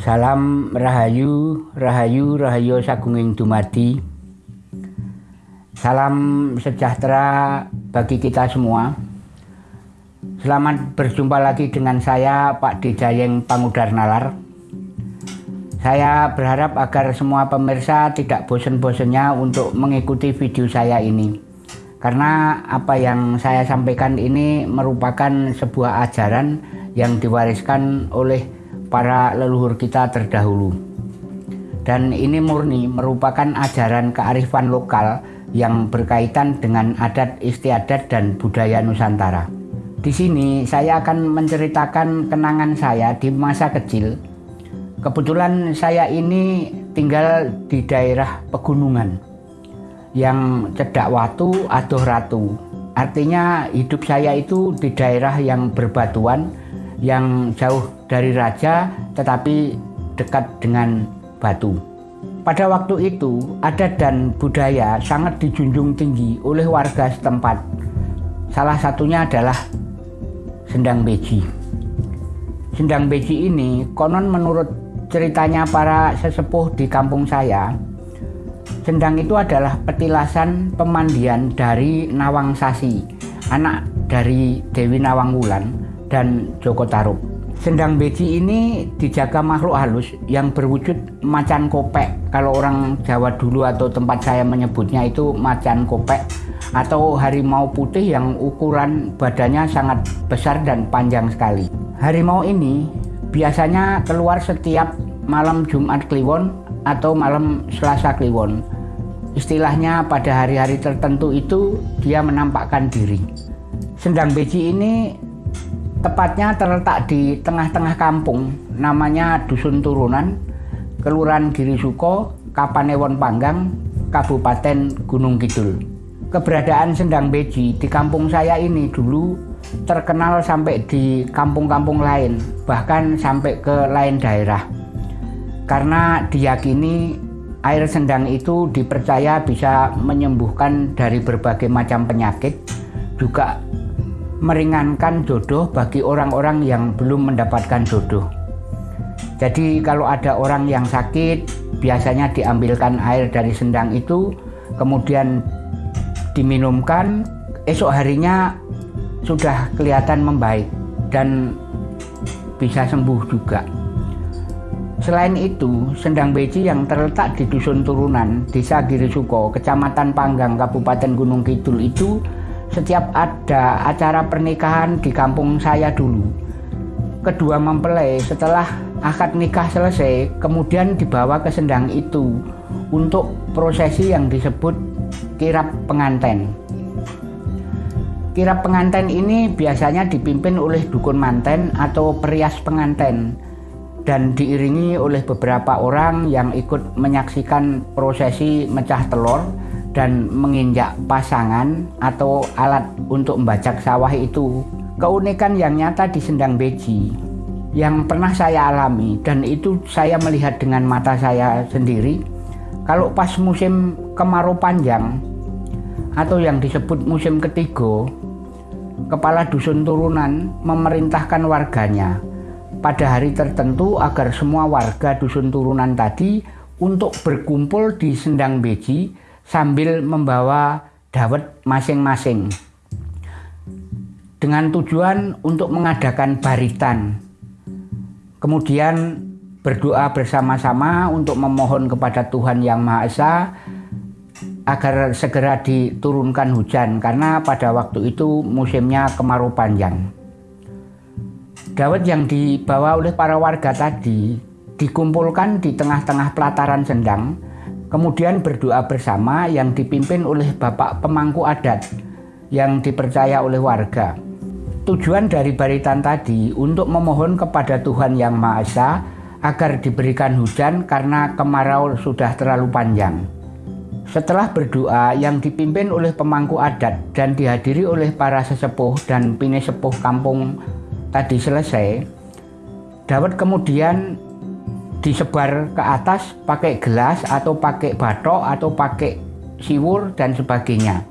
Salam Rahayu, Rahayu, Rahayu Sagunging Dumadi. Salam sejahtera bagi kita semua. Selamat berjumpa lagi dengan saya Pak Dijayeng Pangudar Nalar. Saya berharap agar semua pemirsa tidak bosan-bosannya untuk mengikuti video saya ini. Karena apa yang saya sampaikan ini merupakan sebuah ajaran yang diwariskan oleh para leluhur kita terdahulu. Dan ini murni merupakan ajaran kearifan lokal yang berkaitan dengan adat istiadat dan budaya Nusantara. Di sini saya akan menceritakan kenangan saya di masa kecil. Kebetulan saya ini tinggal di daerah pegunungan yang cedak watu adoh ratu. Artinya hidup saya itu di daerah yang berbatuan yang jauh dari raja tetapi dekat dengan batu. Pada waktu itu, adat dan budaya sangat dijunjung tinggi oleh warga setempat. Salah satunya adalah sendang beji. Sendang beji ini konon menurut ceritanya para sesepuh di kampung saya, sendang itu adalah petilasan pemandian dari Nawang Sasi, anak dari Dewi Nawang Wulan dan Joko Tarub. Sendang beji ini dijaga makhluk halus yang berwujud macan kopek. Kalau orang Jawa dulu atau tempat saya menyebutnya itu macan kopek atau harimau putih yang ukuran badannya sangat besar dan panjang sekali. Harimau ini biasanya keluar setiap malam Jumat Kliwon atau malam Selasa Kliwon. Istilahnya pada hari-hari tertentu itu dia menampakkan diri. Sendang beji ini Tepatnya terletak di tengah-tengah kampung, namanya Dusun Turunan, Kelurahan Giri Suko, Kapanewon Panggang, Kabupaten Gunung Kidul. Keberadaan Sendang Beji di kampung saya ini dulu terkenal sampai di kampung-kampung lain, bahkan sampai ke lain daerah. Karena diyakini air sendang itu dipercaya bisa menyembuhkan dari berbagai macam penyakit, juga meringankan jodoh bagi orang-orang yang belum mendapatkan jodoh. Jadi kalau ada orang yang sakit, biasanya diambilkan air dari sendang itu, kemudian diminumkan, esok harinya sudah kelihatan membaik dan bisa sembuh juga. Selain itu, Sendang Beji yang terletak di Dusun Turunan, Desa Girisuko, Kecamatan Panggang, Kabupaten Gunung Kidul itu setiap ada acara pernikahan di kampung saya dulu. Kedua mempelai setelah akad nikah selesai, kemudian dibawa ke sendang itu untuk prosesi yang disebut kirap penganten. Kirap penganten ini biasanya dipimpin oleh dukun manten atau perias penganten dan diiringi oleh beberapa orang yang ikut menyaksikan prosesi mecah telur dan menginjak pasangan atau alat untuk membajak sawah itu. Keunikan yang nyata di Sendang Beji yang pernah saya alami dan itu saya melihat dengan mata saya sendiri. Kalau pas musim kemarau panjang atau yang disebut musim ketiga kepala dusun turunan memerintahkan warganya pada hari tertentu agar semua warga dusun turunan tadi untuk berkumpul di Sendang Beji sambil membawa dawet masing-masing dengan tujuan untuk mengadakan baritan. Kemudian berdoa bersama-sama untuk memohon kepada Tuhan Yang Maha Esa agar segera diturunkan hujan karena pada waktu itu musimnya kemarau panjang. Dawet yang dibawa oleh para warga tadi dikumpulkan di tengah-tengah pelataran sendang Kemudian berdoa bersama yang dipimpin oleh Bapak pemangku adat yang dipercaya oleh warga. Tujuan dari baritan tadi untuk memohon kepada Tuhan Yang Maha Esa agar diberikan hujan karena kemarau sudah terlalu panjang. Setelah berdoa yang dipimpin oleh pemangku adat dan dihadiri oleh para sesepuh dan pini sepuh kampung tadi selesai, Dawet kemudian disebar ke atas pakai gelas atau pakai batok atau pakai siwur dan sebagainya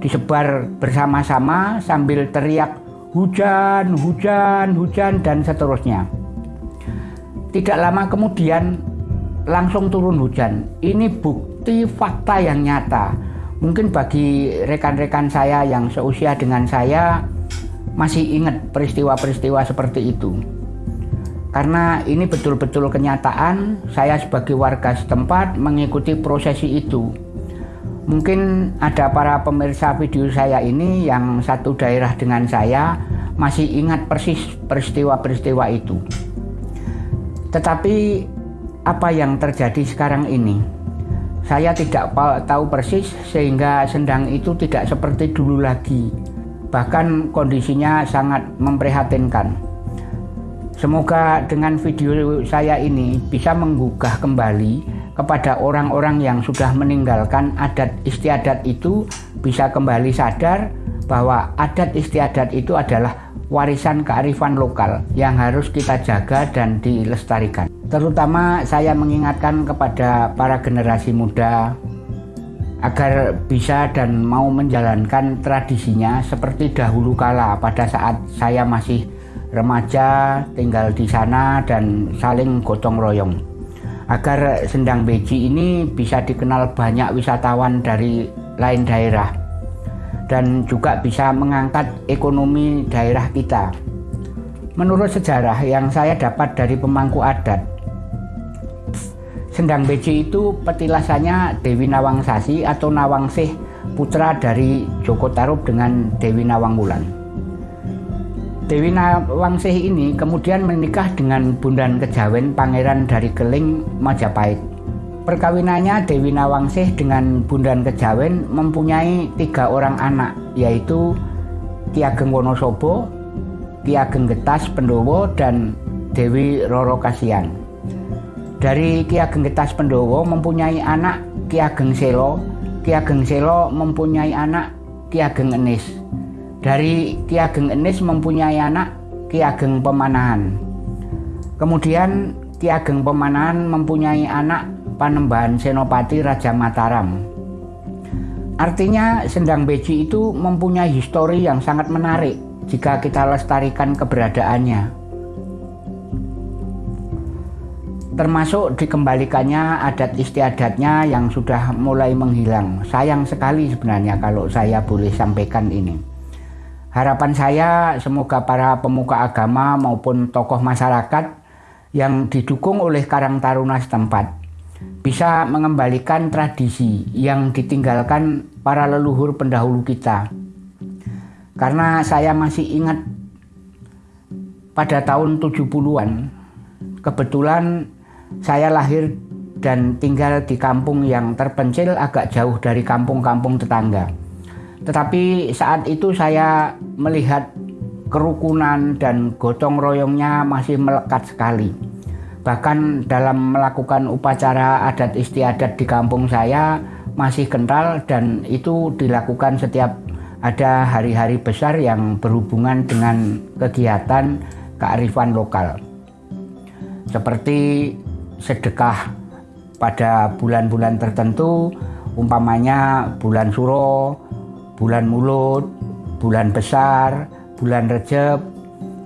disebar bersama-sama sambil teriak hujan, hujan, hujan dan seterusnya Tidak lama kemudian langsung turun hujan. Ini bukti fakta yang nyata. Mungkin bagi rekan-rekan saya yang seusia dengan saya masih ingat peristiwa-peristiwa seperti itu. Karena ini betul-betul kenyataan, saya sebagai warga setempat mengikuti prosesi itu. Mungkin ada para pemirsa video saya ini yang satu daerah dengan saya masih ingat persis peristiwa-peristiwa itu. Tetapi apa yang terjadi sekarang ini? Saya tidak tahu persis sehingga sendang itu tidak seperti dulu lagi. Bahkan kondisinya sangat memprihatinkan. Semoga dengan video saya ini bisa menggugah kembali kepada orang-orang yang sudah meninggalkan adat istiadat itu bisa kembali sadar bahwa adat istiadat itu adalah warisan kearifan lokal yang harus kita jaga dan dilestarikan. Terutama saya mengingatkan kepada para generasi muda agar bisa dan mau menjalankan tradisinya seperti dahulu kala pada saat saya masih remaja tinggal di sana dan saling gotong royong agar Sendang Beji ini bisa dikenal banyak wisatawan dari lain daerah dan juga bisa mengangkat ekonomi daerah kita. Menurut sejarah yang saya dapat dari pemangku adat, Sendang Beji itu petilasannya Dewi Nawangsasi atau Nawangsih putra dari Joko Tarub dengan Dewi Nawang Wulan. Dewi Nawangsih ini kemudian menikah dengan Bundan Kejawen Pangeran dari Keling Majapahit. Perkawinannya Dewi Nawangsih dengan Bundan Kejawen mempunyai tiga orang anak yaitu Ki Ageng Wonosobo, Ki Ageng Getas Pendowo dan Dewi Roro Kasian. Dari Ki Ageng Getas Pendowo mempunyai anak Ki Ageng Selo, Ki Ageng Selo mempunyai anak Ki Ageng Enis. Dari Ki Ageng Enis mempunyai anak Ki Ageng Pemanahan. Kemudian Ki Ageng Pemanahan mempunyai anak Panembahan Senopati Raja Mataram. Artinya Sendang Beji itu mempunyai histori yang sangat menarik jika kita lestarikan keberadaannya. termasuk dikembalikannya adat istiadatnya yang sudah mulai menghilang. Sayang sekali sebenarnya kalau saya boleh sampaikan ini. Harapan saya semoga para pemuka agama maupun tokoh masyarakat yang didukung oleh Karang Taruna setempat bisa mengembalikan tradisi yang ditinggalkan para leluhur pendahulu kita. Karena saya masih ingat pada tahun 70-an, kebetulan saya lahir dan tinggal di kampung yang terpencil agak jauh dari kampung-kampung tetangga. Tetapi saat itu saya melihat kerukunan dan gotong royongnya masih melekat sekali. Bahkan dalam melakukan upacara adat istiadat di kampung saya masih kental dan itu dilakukan setiap ada hari-hari besar yang berhubungan dengan kegiatan kearifan lokal. Seperti sedekah pada bulan-bulan tertentu, umpamanya bulan suro, bulan mulut, bulan besar, bulan rejeb,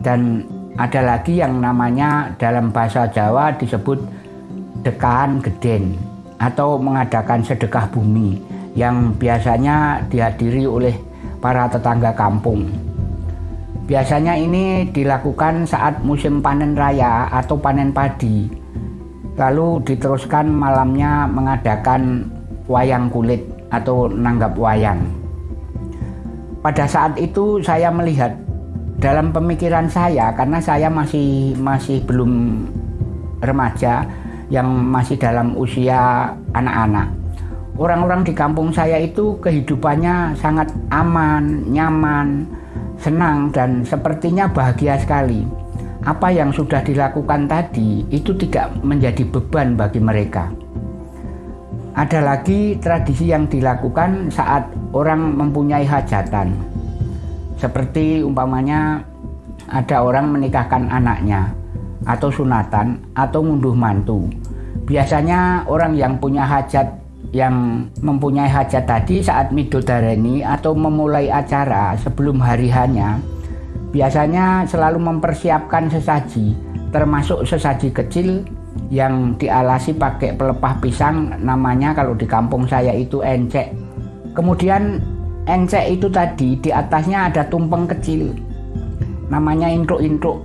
dan ada lagi yang namanya dalam bahasa Jawa disebut dekaan geden atau mengadakan sedekah bumi yang biasanya dihadiri oleh para tetangga kampung. Biasanya ini dilakukan saat musim panen raya atau panen padi. Lalu diteruskan malamnya mengadakan wayang kulit atau nanggap wayang. Pada saat itu saya melihat dalam pemikiran saya karena saya masih masih belum remaja yang masih dalam usia anak-anak. Orang-orang di kampung saya itu kehidupannya sangat aman, nyaman, senang dan sepertinya bahagia sekali. Apa yang sudah dilakukan tadi itu tidak menjadi beban bagi mereka. Ada lagi tradisi yang dilakukan saat orang mempunyai hajatan. Seperti umpamanya ada orang menikahkan anaknya atau sunatan atau ngunduh mantu. Biasanya orang yang punya hajat yang mempunyai hajat tadi saat midodareni atau memulai acara sebelum hari hanya biasanya selalu mempersiapkan sesaji termasuk sesaji kecil yang dialasi pakai pelepah pisang namanya kalau di kampung saya itu encek. Kemudian encek itu tadi di atasnya ada tumpeng kecil namanya intruk-intruk.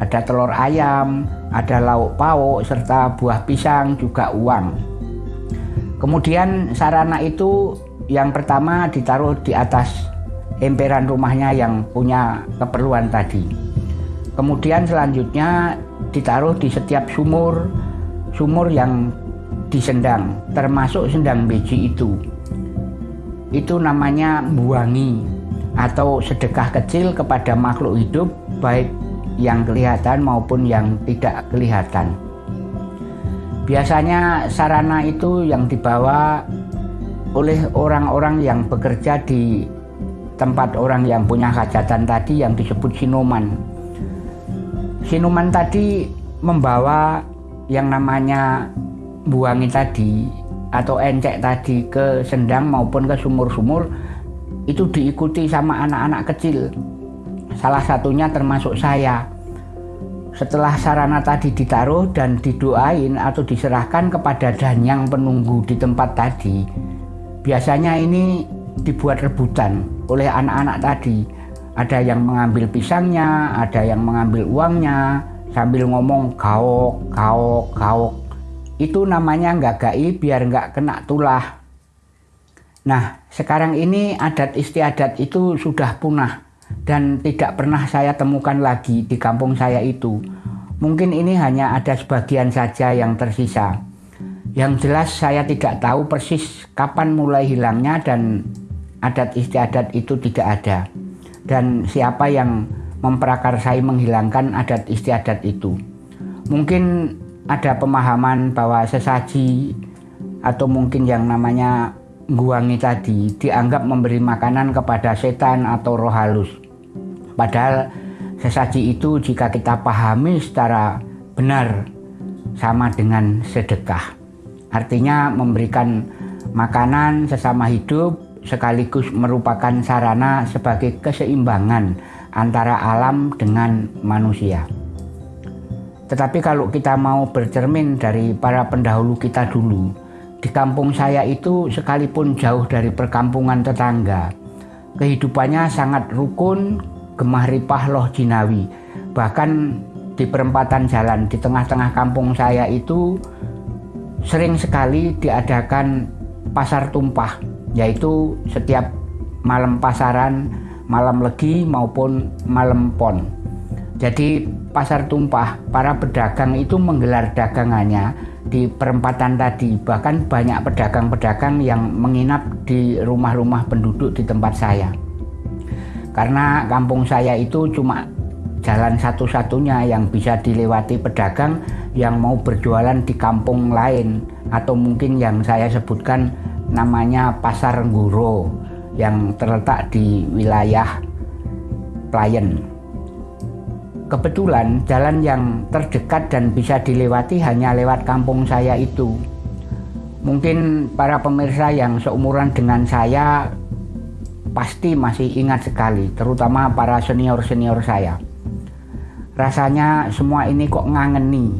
Ada telur ayam, ada lauk pauk serta buah pisang juga uang. Kemudian sarana itu yang pertama ditaruh di atas emperan rumahnya yang punya keperluan tadi. Kemudian selanjutnya ditaruh di setiap sumur, sumur yang disendang, termasuk sendang beji itu. Itu namanya buangi atau sedekah kecil kepada makhluk hidup baik yang kelihatan maupun yang tidak kelihatan. Biasanya sarana itu yang dibawa oleh orang-orang yang bekerja di tempat orang yang punya hajatan tadi yang disebut sinuman. Sinuman tadi membawa yang namanya buangi tadi atau encek tadi ke sendang maupun ke sumur-sumur itu diikuti sama anak-anak kecil. Salah satunya termasuk saya. Setelah sarana tadi ditaruh dan didoain atau diserahkan kepada danyang penunggu di tempat tadi, biasanya ini dibuat rebutan oleh anak-anak tadi ada yang mengambil pisangnya, ada yang mengambil uangnya, sambil ngomong gaok, gaok, gaok. Itu namanya nggak gai biar nggak kena tulah. Nah, sekarang ini adat istiadat itu sudah punah dan tidak pernah saya temukan lagi di kampung saya itu. Mungkin ini hanya ada sebagian saja yang tersisa. Yang jelas saya tidak tahu persis kapan mulai hilangnya dan adat istiadat itu tidak ada dan siapa yang memprakarsai menghilangkan adat istiadat itu. Mungkin ada pemahaman bahwa sesaji atau mungkin yang namanya guangi tadi dianggap memberi makanan kepada setan atau roh halus. Padahal sesaji itu jika kita pahami secara benar sama dengan sedekah. Artinya memberikan makanan sesama hidup sekaligus merupakan sarana sebagai keseimbangan antara alam dengan manusia. Tetapi kalau kita mau bercermin dari para pendahulu kita dulu, di kampung saya itu sekalipun jauh dari perkampungan tetangga, kehidupannya sangat rukun, gemah ripah loh jinawi. Bahkan di perempatan jalan di tengah-tengah kampung saya itu sering sekali diadakan pasar tumpah yaitu setiap malam pasaran, malam legi maupun malam pon. Jadi pasar tumpah, para pedagang itu menggelar dagangannya di perempatan tadi. Bahkan banyak pedagang-pedagang yang menginap di rumah-rumah penduduk di tempat saya. Karena kampung saya itu cuma jalan satu-satunya yang bisa dilewati pedagang yang mau berjualan di kampung lain atau mungkin yang saya sebutkan namanya Pasar Guro yang terletak di wilayah Playen. Kebetulan jalan yang terdekat dan bisa dilewati hanya lewat kampung saya itu. Mungkin para pemirsa yang seumuran dengan saya pasti masih ingat sekali, terutama para senior-senior saya. Rasanya semua ini kok ngangeni,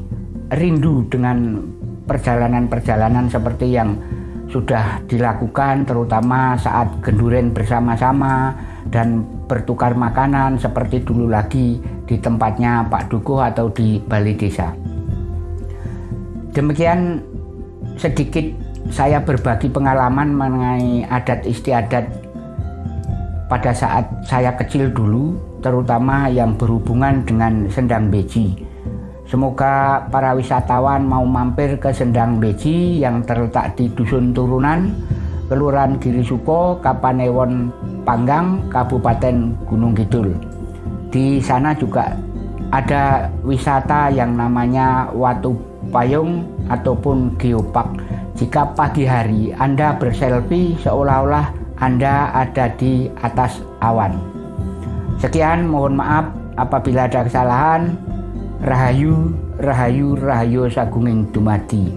rindu dengan perjalanan-perjalanan seperti yang sudah dilakukan terutama saat genduren bersama-sama dan bertukar makanan seperti dulu lagi di tempatnya Pak Dukuh atau di balai desa. Demikian sedikit saya berbagi pengalaman mengenai adat istiadat pada saat saya kecil dulu, terutama yang berhubungan dengan sendang beji Semoga para wisatawan mau mampir ke Sendang Beji yang terletak di Dusun Turunan, Kelurahan Giri Suko, Kapanewon, Panggang, Kabupaten Gunung Kidul. Di sana juga ada wisata yang namanya Watu Payung ataupun Geopark. Jika pagi hari Anda berselfie seolah-olah Anda ada di atas awan. Sekian, mohon maaf apabila ada kesalahan. Rahayu Rahayu Rahayu Sagunging Dumadi